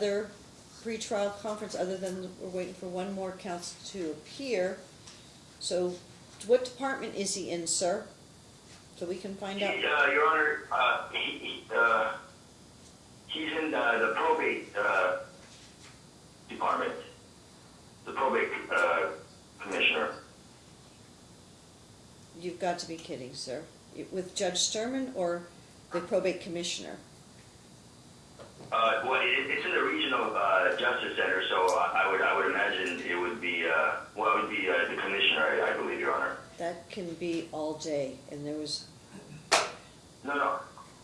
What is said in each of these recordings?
other pretrial conference, other than we're waiting for one more counsel to appear. So what department is he in, sir? So we can find out. He, uh, Your Honor, uh, he, he, uh, he's in, the probate, uh, department, the probate, uh, commissioner. You've got to be kidding, sir. With Judge Sturman or the probate commissioner? Uh, well, it, it's in the regional, uh, justice center, so I I would, I would imagine it would be, uh, well, it would be, uh, the commissioner, I, I believe, Your Honor. That can be all day, and there was, No, no,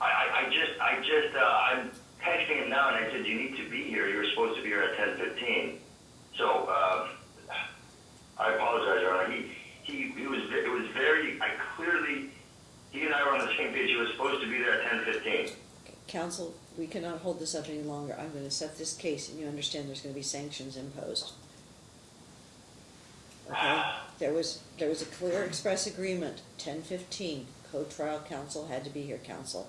I, I, I just, I just, uh, I'm texting him now and I said, you need to be here, you're supposed to be here at ten fifteen. So, um, I apologize, Your Honor, he, he, he was, it was very, I clearly, he and I were on the same page, he was supposed to be there at ten fifteen. counsel, we cannot hold this up any longer. I'm gonna set this case, and you understand there's gonna be sanctions imposed. Okay? There was, there was a clear express agreement, ten fifteen, co-trial counsel had to be here, counsel.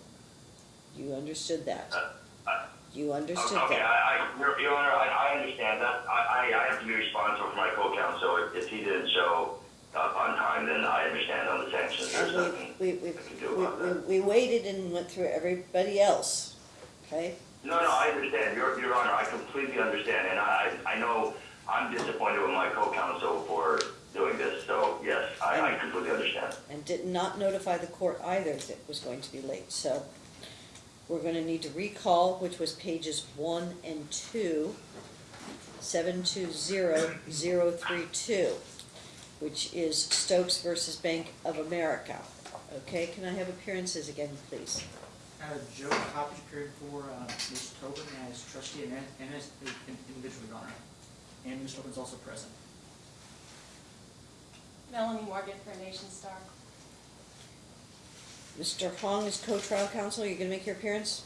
You understood that. Uh, uh, you understood Okay, that. I, I, Your Honor, I, I understand that, I, I, I have to be responsible for my co-counsel, if, if he didn't show up on time, then I understand on the sanctions, And we, we, we, we, we- we waited and went through everybody else, okay? No, no, I understand, Your, Your Honor, I completely understand, and I, I know I'm disappointed with my co-counsel for doing this, so yes, I, I completely understand. and did not notify the court either that it was going to be late, so we're gonna need to recall, which was pages one and two, seven two zero zero three two, which is Stokes versus Bank of America. Okay, can I have appearances again, please? Uh, Joe Coppedge appeared for, uh, Ms. Tobin as trustee and, and as an individual, Your Honor. And Ms. Tobin's also present. Melanie Morgan for Nationstar. Mr. Hong is co-trial counsel, Are you're gonna make your appearance?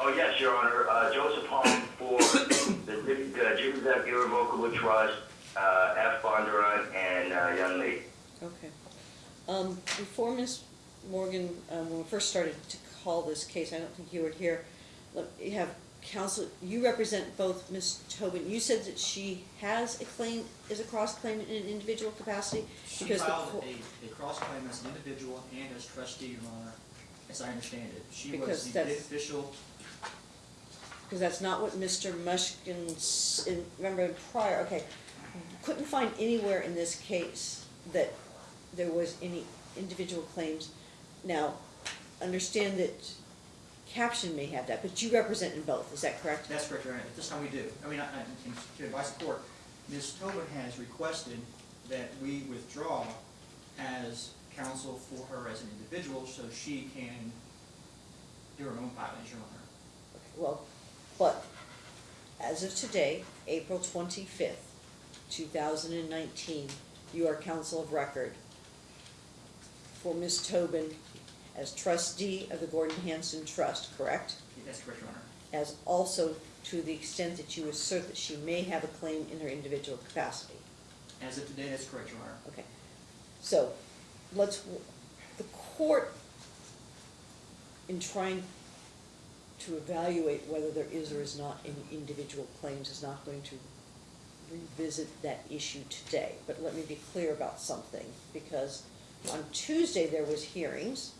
Oh, yes, Your Honor, uh, Joseph Hong for the, the Jimmy Jack Irrevocable Trust, uh, F. Bondurant, and, uh, Young Lee. Okay. Um, before Ms. Morgan, um, when we first started to call this case, I don't think you were here, you have counsel, you represent both Ms. Tobin, you said that she has a claim, is a cross-claim in an individual capacity? She Because filed a, a cross-claim as an individual and as trustee, Your Honor, as I understand it. She Because was the beneficial, Because that's not what Mr. Mushkin, in- remember prior, okay. Couldn't find anywhere in this case that there was any individual claims. Now, understand that caption may have that, but you represent in both, is that correct? that's correct, Your Honor, at this time we do. I mean, I, I, to advise the court, Ms. Tobin has requested that we withdraw as counsel for her as an individual, so she can do her own filings, Your Honor. Okay, Well, but as of today, April twenty-fifth, two thousand and nineteen, you are counsel of record for Ms. Tobin as trustee of the Gordon Hanson Trust, correct? That's correct, Your Honor. As also to the extent that you assert that she may have a claim in her individual capacity. As of today, that's correct, Your Honor. Okay, so, let's, the court, in trying to evaluate whether there is or is not any individual claims, is not going to revisit that issue today. But let me be clear about something, because on Tuesday, there was hearings,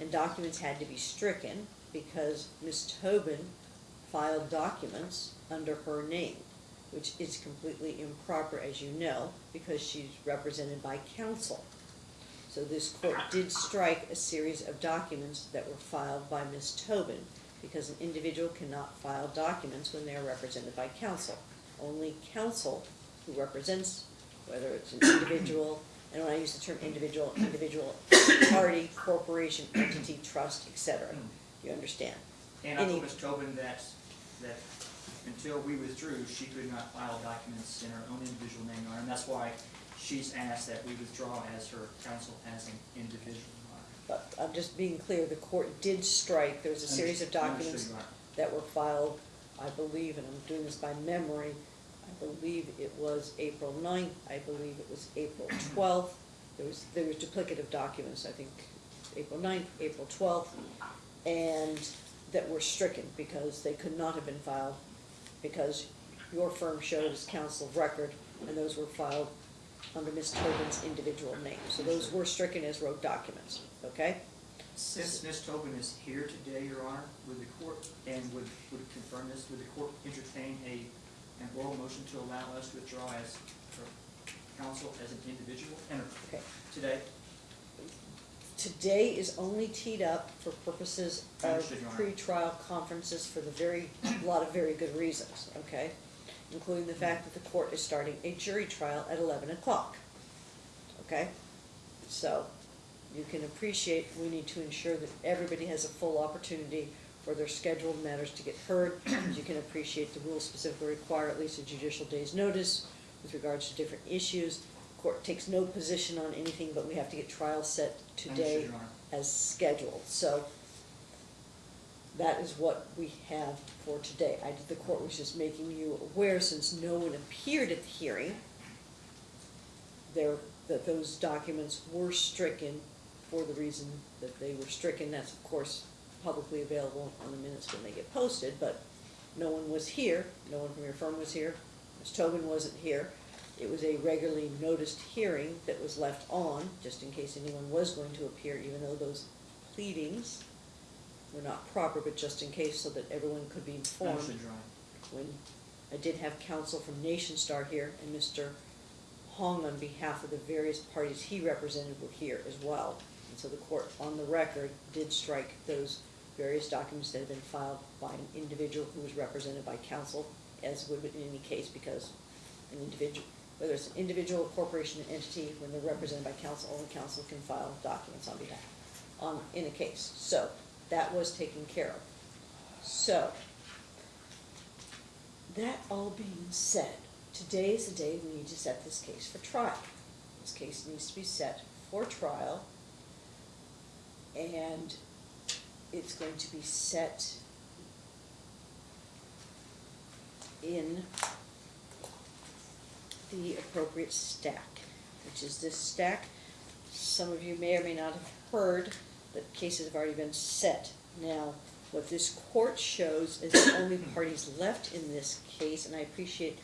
and documents had to be stricken, because Ms. Tobin filed documents under her name, which is completely improper, as you know, because she's represented by counsel. So this court did strike a series of documents that were filed by Ms. Tobin, because an individual cannot file documents when they are represented by counsel. Only counsel who represents, whether it's an individual, and when I use the term individual, individual, party, corporation, entity, trust, etc. Hmm. You understand? And I Any- told Ms. Tobin that, that until we withdrew, she could not file documents in her own individual name, Your Honor, and that's why she's asked that we withdraw as her counsel as an individual, But I'm just being clear, the court did strike, there was a series of documents that were filed, I believe, and I'm doing this by memory, I believe it was April 9th, I believe it was April twelfth. There was, there was duplicative documents, I think, April 9th, April twelfth, and that were stricken because they could not have been filed, because your firm showed as counsel of record, and those were filed under Ms. Tobin's individual name. So those were stricken as road documents, okay? Since Ms. Tobin is here today, Your Honor, would the court, and would, would confirm this, would the court entertain a, an oral motion to allow us to withdraw as counsel as an individual, and Okay. today? Today is only teed up for purposes of Understood, Your Honor. pretrial conferences for the very, a lot of very good reasons, okay? Including the fact that the court is starting a jury trial at eleven o'clock, okay? So, you can appreciate, we need to ensure that everybody has a full opportunity for their scheduled matters to get heard. You can appreciate the rules specifically require at least a judicial day's notice with regards to different issues. Court takes no position on anything, but we have to get trial set today as scheduled, so that is what we have for today. I, the court was just making you aware, since no one appeared at the hearing, there, that those documents were stricken for the reason that they were stricken. That's of course publicly available on the minutes when they get posted, but no one was here, no one from your firm was here, Ms. Tobin wasn't here. It was a regularly noticed hearing that was left on, just in case anyone was going to appear, even though those pleadings were not proper, but just in case, so that everyone could be informed Understood, Your Honor. when I did have counsel from Nationstar here, and Mr. Hong, on behalf of the various parties he represented, were here as well. And so the court, on the record, did strike those various documents that have been filed by an individual who was represented by counsel, as would be in any case, because an individual, whether it's an individual, corporation, or entity, when they're represented by counsel, only counsel can file documents on behalf, on, in a case. So, that was taken care of. So, that all being said, today is the day we need to set this case for trial. This case needs to be set for trial, and it's going to be set in the appropriate stack, which is this stack. Some of you may or may not have heard that cases have already been set. Now, what this court shows is the only parties left in this case, and I appreciate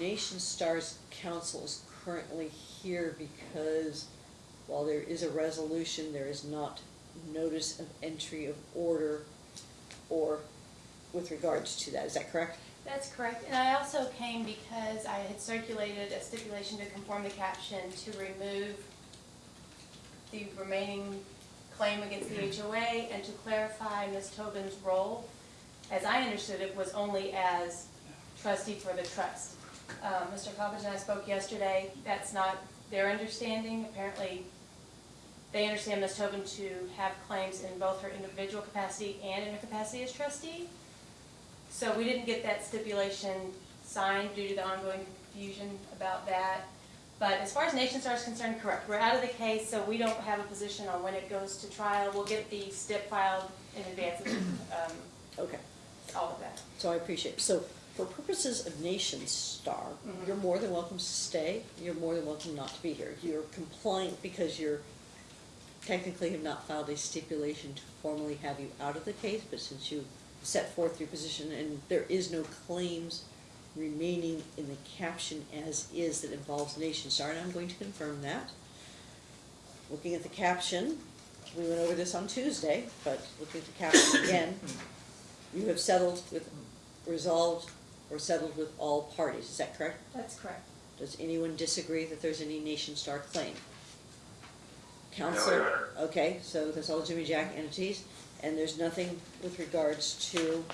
Nationstar's counsel is currently here because while there is a resolution, there is not notice of entry of order or with regards to that. Is that correct? That's correct, and I also came because I had circulated a stipulation to conform the caption to remove the remaining claim against the HOA and to clarify Ms. Tobin's role, as I understood it, was only as trustee for the trust. Um, Mr. Coppedge and I spoke yesterday, that's not their understanding, apparently they understand Ms. Tobin to have claims in both her individual capacity and in her capacity as trustee. So we didn't get that stipulation signed due to the ongoing confusion about that. But as far as Nationstar is concerned, correct, we're out of the case, so we don't have a position on when it goes to trial. We'll get the stip filed in advance of, um, Okay, all of that. so I appreciate, it. so for purposes of Nationstar, Mhm. you're more than welcome to stay, you're more than welcome not to be here. You're compliant because you're technically have not filed a stipulation to formally have you out of the case, but since you set forth your position and there is no claims remaining in the caption as is that involves Nationstar, and I'm going to confirm that. Looking at the caption, we went over this on Tuesday, but looking at the caption again, you have settled with, resolved or settled with all parties, is that correct? That's correct. Does anyone disagree that there's any Nationstar claim? No, Your Honor. okay, so that's all Jimmy Jack entities, and there's nothing with regards to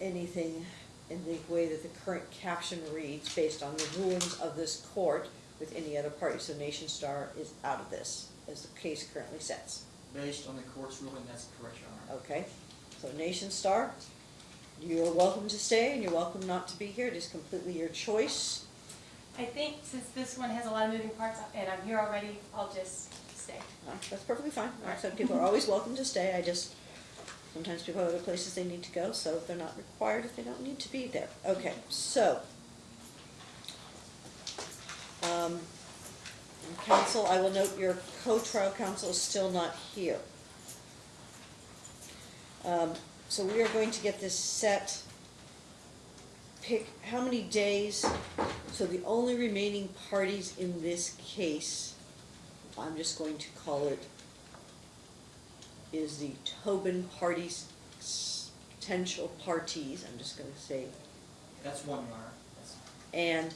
anything in the way that the current caption reads based on the rulings of this court with any other party, so Nationstar is out of this, as the case currently sets. Based on the court's ruling, that's correct, Your Honor. Okay, so Nationstar, you're welcome to stay and you're welcome not to be here, it is completely your choice. I think since this one has a lot of moving parts and I'm here already, I'll just stay. That's perfectly fine, like I said, people are always welcome to stay, I just, sometimes people have other places they need to go, so they're not required if they don't need to be there. Okay, so. Um, Counsel, I will note your co-trial counsel is still not here. Um, so we are going to get this set. Pick how many days, so the only remaining parties in this case, I'm just going to call it, is the Tobin parties, potential parties, I'm just gonna say, That's one, Your and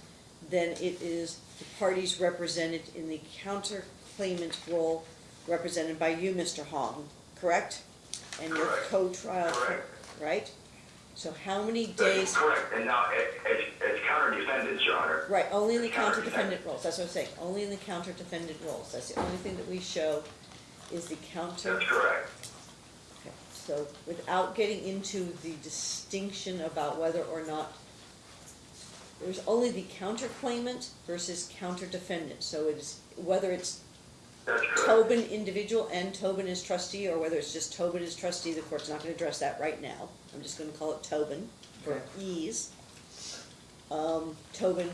then it is the parties represented in the counterclaimant role, represented by you, Mr. Hong, correct? And your Correct. co-trial, Correct. right? So how many That's days, correct, and now, it, it's counter defendants, Your Honor. right, only in the Counter counter-defendant roles, that's what I'm saying, only in the counter-defendant roles, that's the only thing that we show is the counter. That's correct. Okay, So without getting into the distinction about whether or not, there's only the counterclaimant versus counter-defendant. So it's, whether it's That's. Tobin individual and Tobin as trustee, or whether it's just Tobin as trustee, the court's not gonna address that right now. I'm just gonna call it Tobin for ease. Um, Tobin,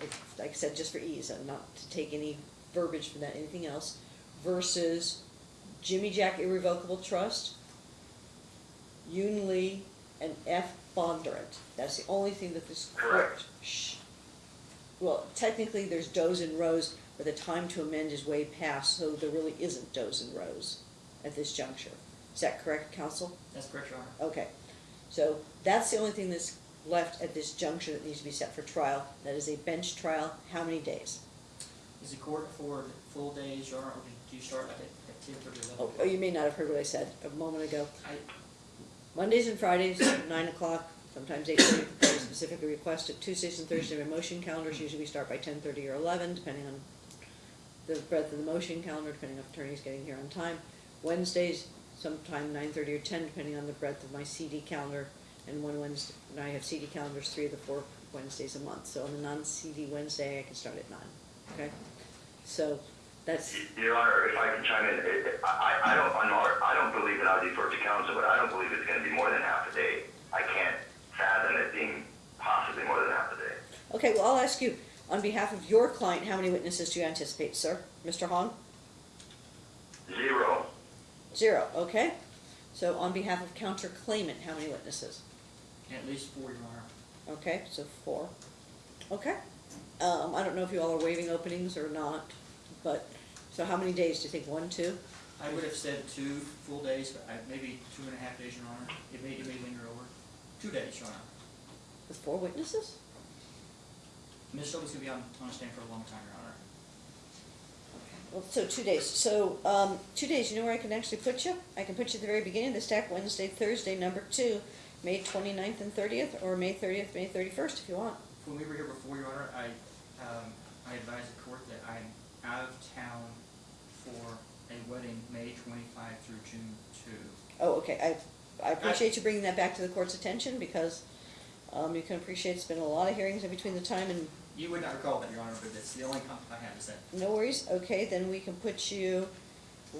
if- like I said, just for ease, and not to take any verbiage from that, anything else, versus Jimmy Jack Irrevocable Trust, Yun Lee, and F. Bondurant. That's the only thing that this court. Correct. sh- Well, technically, there's Does and Roes, but the time to amend is way past, so there really isn't Does and Roes at this juncture. Is that correct, counsel? That's correct, Your Honor. Okay, so that's the only thing that's left at this juncture that needs to be set for trial. That is a bench trial. How many days? Is the court afford full days, Your Honor, or do you start at, at ten thirty, eleven? Oh, oh, you may not have heard what I said a moment ago. I, Mondays and Fridays, nine o'clock, sometimes eight thirty, specifically requested. Tuesdays and Thursdays, our motion calendars, usually we start by ten thirty or eleven, depending on the breadth of the motion calendar, depending on attorney's getting here on time. Wednesdays, sometime nine thirty or ten, depending on the breadth of my CD calendar. And one Wednesday, and I have CD calendars three of the four Wednesdays a month, so on the non-CD Wednesday, I can start at nine, okay? So, that's, Your Honor, if I can chime in, I, I I don't, I'm not- I don't believe, that I'll defer to counsel, but I don't believe it's gonna be more than half a day. I can't fathom it being possibly more than half a day. okay, well, I'll ask you, on behalf of your client, how many witnesses do you anticipate, sir? Mr. Hong? Zero. Zero, okay? So on behalf of counterclaimant, how many witnesses? at least four, Your Honor. Okay, so four. Okay. Um, I don't know if you all are waiving openings or not, but, so how many days, do you think, one, two? I would have said two full days, but I, maybe two and a half days, Your Honor. It may, it may linger over. Two days, Your Honor. With four witnesses? Ms. Shelby's gonna be on, on stand for a long time, Your Honor. Well, so two days, so, um, two days, you know where I can actually put you? I can put you at the very beginning of the stack, Wednesday, Thursday, number two, May twenty-ninth and thirtieth, or May thirtieth, May thirty-first, if you want. When we were here before, Your Honor, I, um, I advised the court that I'm out of town for a wedding, May twenty-five through June two. Oh, okay, I, I appreciate you bringing that back to the court's attention, because, um, you can appreciate it's been a lot of hearings in between the time, and You would not recall that, Your Honor, but that's the only comment I have is that. no worries, okay, then we can put you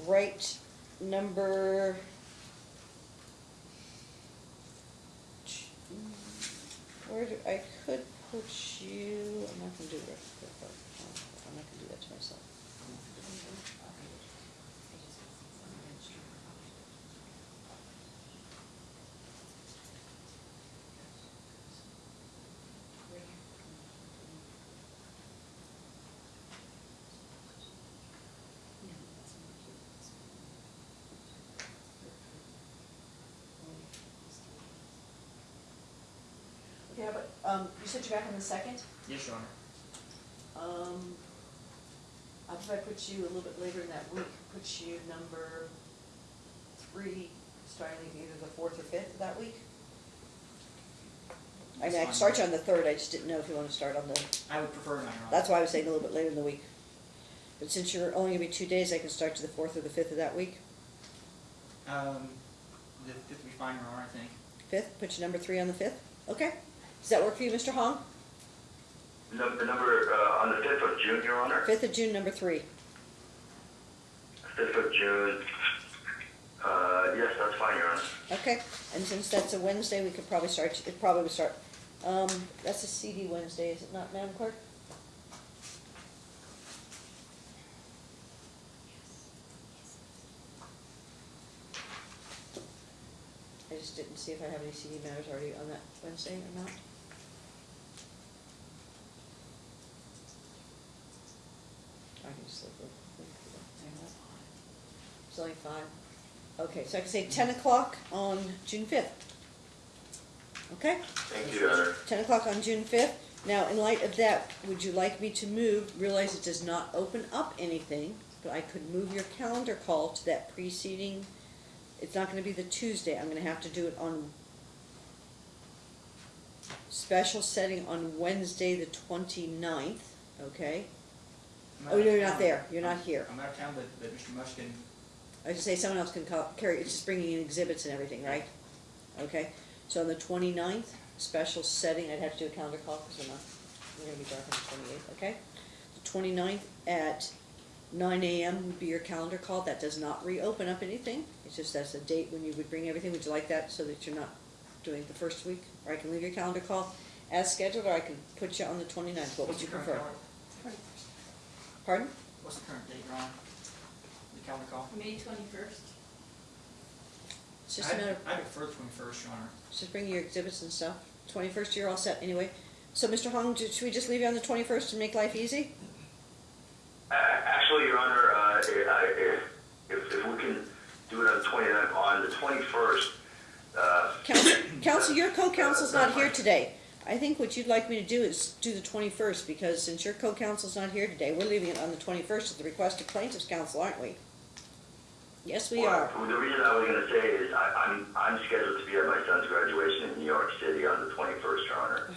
right number. Where do, I could put you, I'm not gonna do that, I'm not gonna do that to myself. Yeah, but, um, you said you're back on the second? Yes, Your Honor. Um, how if I put you a little bit later in that week, put you number three, starting either the fourth or fifth of that week? I mean, I That's can start you on the third, I just didn't know if you wanna start on the, I would prefer not, Your Honor. that's why I was saying a little bit later in the week. But since you're only gonna be two days, I can start you the fourth or the fifth of that week. Um, the fifth would be fine, Your Honor, I think. Fifth, put you number three on the fifth, okay? Does that work for you, Mr. Hong? The number, uh, on the fifth of June, Your Honor? Fifth of June, number three. Fifth of June, uh, yes, that's fine, Your Honor. Okay, and since that's a Wednesday, we could probably start, it probably would start, um, that's a CD Wednesday, is it not, Madam Clerk? I just didn't see if I have any CD matters already on that Wednesday or not. I can just look real quick. It's only five. Okay, so I can say ten o'clock on June fifth. Okay? Thank you, Your Honor. ten o'clock on June fifth. Now, in light of that, would you like me to move, realize it does not open up anything, but I could move your calendar call to that preceding, it's not gonna be the Tuesday, I'm gonna have to do it on special setting on Wednesday, the 29th. okay? I'm Oh, out of you're not town. there. You're not here. I'm out of town, but, but Mr. Mushkin, I should say someone else can call, carry, it's just bringing in exhibits and everything, right? Okay, so on the 29th, special setting, I'd have to do a calendar call, because we're not, we're gonna be dark on the twenty-eighth, okay? The 29th at nine AM would be your calendar call, that does not reopen up anything, it's just that's a date when you would bring everything, would you like that, so that you're not doing it the first week? Or I can leave your calendar call as scheduled, or I can put you on the 29th. what would you prefer? Pardon? What's the current date, Ron? The calendar call? May twenty-first. It's just a matter of I I prefer twenty-first, Your Honor. Just bring your exhibits and stuff. Twenty-first, you're all set anyway. So, Mr. Hong, ju- should we just leave you on the twenty-first to make life easy? Uh, Actually, Your Honor, uh, if, if, if we can do it on the 29th, on the 21st, uh, Counsel, counsel, your co-counsel's not here today. I think what you'd like me to do is do the twenty-first, because since your co-counsel's not here today, we're leaving it on the twenty-first at the request of plaintiff's counsel, aren't we? Yes, we well, are. The reason I was gonna say is I, I'm, I'm scheduled to be at my son's graduation in New York City on the 21st, Your Honor.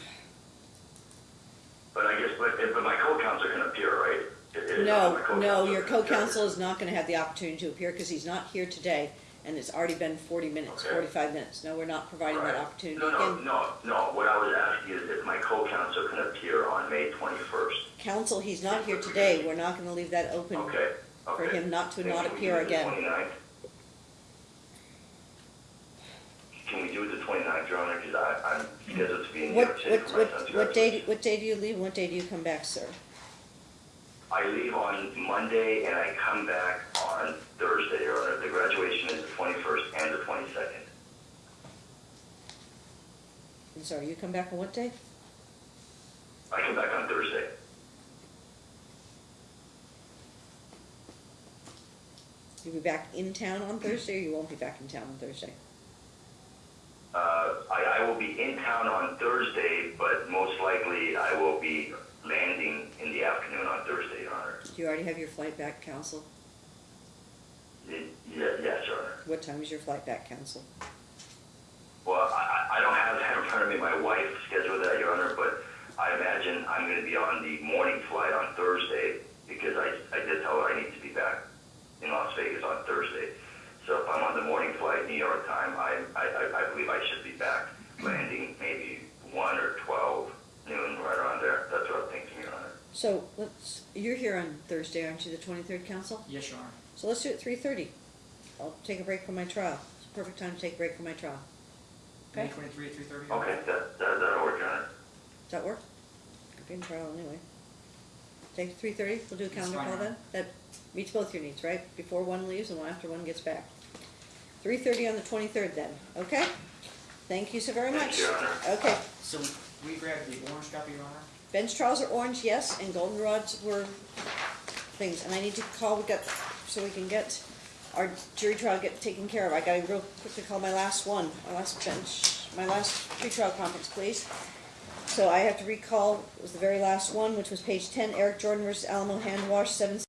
But I guess, but, but my co-counsel can appear, right? It- it- No, no, your co-counsel is not gonna have the opportunity to appear, because he's not here today, and it's already been forty minutes, Okay. forty-five minutes. No, we're not providing that opportunity No, no, again. no, no, what I was asking is if my co-counsel can appear on May 21st. Counsel, he's not here today, we're not gonna leave that open. Okay, For okay. him not to Then not can we appear do it the again. 29th? Can we do it the 29th, Your Honor, because I, I'm scheduled to be in New What, York City what, for my what, son's what day, graduation. what day do you leave, what day do you come back, sir? I leave on Monday and I come back on Thursday, Your Honor. The graduation is the 21st and the 22nd. I'm sorry, you come back on what day? I come back on Thursday. You'll be back in town on Thursday, or you won't be back in town on Thursday? Uh, I, I will be in town on Thursday, but most likely I will be landing in the afternoon on Thursday, Your Honor. Do you already have your flight back, counsel? Y- Yeah, yes, Your Honor. What time is your flight back, counsel? Well, I, I I don't have that in front of me. My wife scheduled that, Your Honor, but I imagine I'm going to be on the morning flight on Thursday because I, I did tell her I need to be back in Las Vegas on Thursday. So if I'm on the morning flight, New York time, I, I, I- I believe I should be back landing maybe 1 or 12 noon, right around there. That's what I'm thinking, Your Honor. So, let's, you're here on Thursday, aren't you, the twenty-third, Counsel? Yes, Your Honor. So let's do it three thirty. I'll take a break from my trial. It's a perfect time to take a break from my trial. May Okay, twenty-three at three thirty? Okay, that, that, that'll work, Your Honor. does that work? I'll be in trial anyway. Take three thirty, we'll do a calendar call Your then? That meets both your needs, right? Before one leaves and one after one gets back. Three thirty on the twenty-third then, okay? Thank you so very Thank much. you, Your Honor. Okay, So we grabbed the orange copy, Your Honor? bench trials are orange, yes, and goldenrods were things, and I need to call, we got, so we can get our jury trial get taken care of. I gotta real quickly call my last one, my last bench, my last pre-trial conference, please. So I have to recall, it was the very last one, which was page ten, Eric Jordan versus Alamo Hand Wash, seven